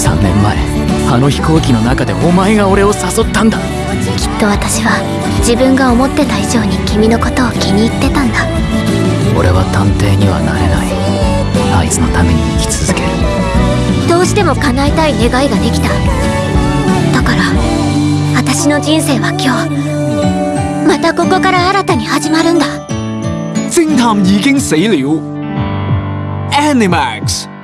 3年前あの飛行機の中でお前が俺を誘ったんだ。きっと私は自分が思ってた以上に君のことを気に入ってたんだ。俺は探偵にはなれない。あいつのために生き続ける。どうしても叶えたい願いができた。だから私の人生は今日またここから新たに始まるんだ。偵探已經死了。Animax。